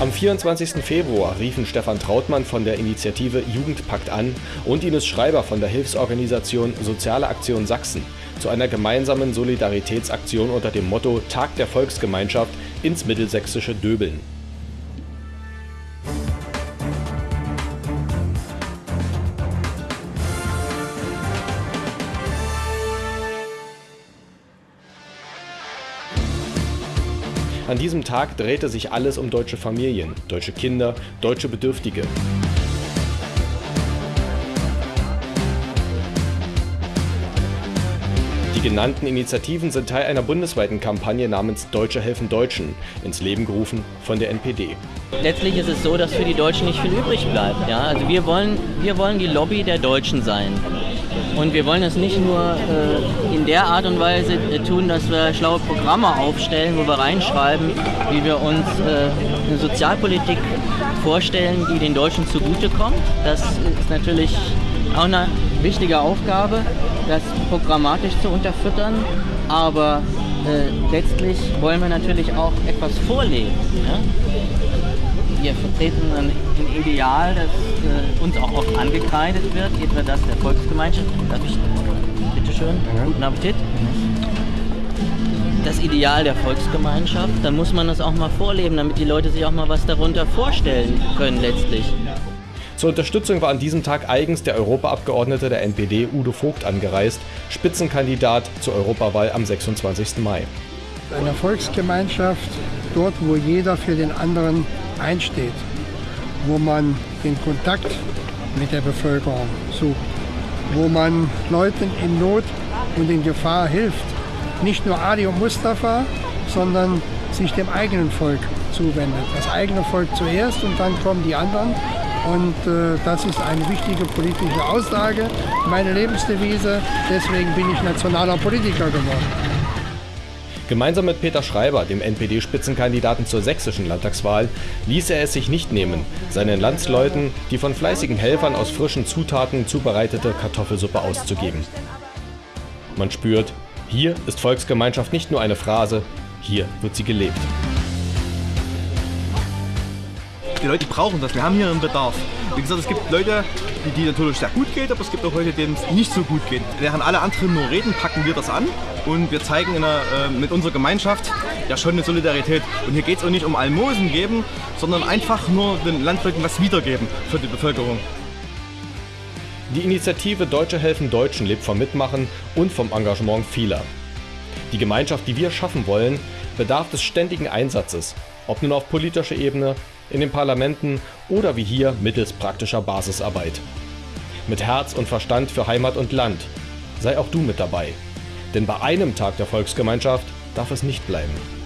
Am 24. Februar riefen Stefan Trautmann von der Initiative Jugendpakt an und Ines Schreiber von der Hilfsorganisation Soziale Aktion Sachsen zu einer gemeinsamen Solidaritätsaktion unter dem Motto Tag der Volksgemeinschaft ins mittelsächsische Döbeln. An diesem Tag drehte sich alles um deutsche Familien, deutsche Kinder, deutsche Bedürftige. Die genannten Initiativen sind Teil einer bundesweiten Kampagne namens Deutsche helfen Deutschen, ins Leben gerufen von der NPD. Letztlich ist es so, dass für die Deutschen nicht viel übrig bleibt. Ja? Also wir wollen, wir wollen die Lobby der Deutschen sein. Und wir wollen das nicht nur äh, in der Art und Weise äh, tun, dass wir schlaue Programme aufstellen, wo wir reinschreiben, wie wir uns äh, eine Sozialpolitik vorstellen, die den Deutschen zugutekommt. Das ist natürlich auch eine wichtige Aufgabe, das programmatisch zu unterfüttern. Aber äh, letztlich wollen wir natürlich auch etwas vorleben. Ja? Wir vertreten ein, ein Ideal, das äh, uns auch oft angekreidet wird, etwa das der Volksgemeinschaft. Darf ich? Bitteschön. Guten Appetit. Das Ideal der Volksgemeinschaft, dann muss man das auch mal vorleben, damit die Leute sich auch mal was darunter vorstellen können letztlich. Zur Unterstützung war an diesem Tag eigens der Europaabgeordnete der NPD Udo Vogt angereist, Spitzenkandidat zur Europawahl am 26. Mai. Eine Volksgemeinschaft, dort wo jeder für den anderen einsteht, wo man den Kontakt mit der Bevölkerung sucht, wo man Leuten in Not und in Gefahr hilft. Nicht nur Adi und Mustafa, sondern sich dem eigenen Volk zuwendet. Das eigene Volk zuerst und dann kommen die anderen. Und äh, das ist eine wichtige politische Aussage, meine Lebensdevise. Deswegen bin ich nationaler Politiker geworden. Gemeinsam mit Peter Schreiber, dem NPD-Spitzenkandidaten zur sächsischen Landtagswahl, ließ er es sich nicht nehmen, seinen Landsleuten die von fleißigen Helfern aus frischen Zutaten zubereitete Kartoffelsuppe auszugeben. Man spürt, hier ist Volksgemeinschaft nicht nur eine Phrase, hier wird sie gelebt. Die Leute brauchen das, wir haben hier einen Bedarf. Wie gesagt, es gibt Leute, die, die natürlich sehr gut geht, aber es gibt auch Leute, denen es nicht so gut geht. Während alle anderen nur reden, packen wir das an und wir zeigen einer, äh, mit unserer Gemeinschaft ja schon eine Solidarität. Und hier geht es auch nicht um Almosen geben, sondern einfach nur den Landleuten was wiedergeben für die Bevölkerung. Die Initiative Deutsche helfen Deutschen lebt vom Mitmachen und vom Engagement vieler. Die Gemeinschaft, die wir schaffen wollen, bedarf des ständigen Einsatzes, ob nun auf politischer Ebene, in den Parlamenten oder wie hier mittels praktischer Basisarbeit. Mit Herz und Verstand für Heimat und Land. Sei auch du mit dabei. Denn bei einem Tag der Volksgemeinschaft darf es nicht bleiben.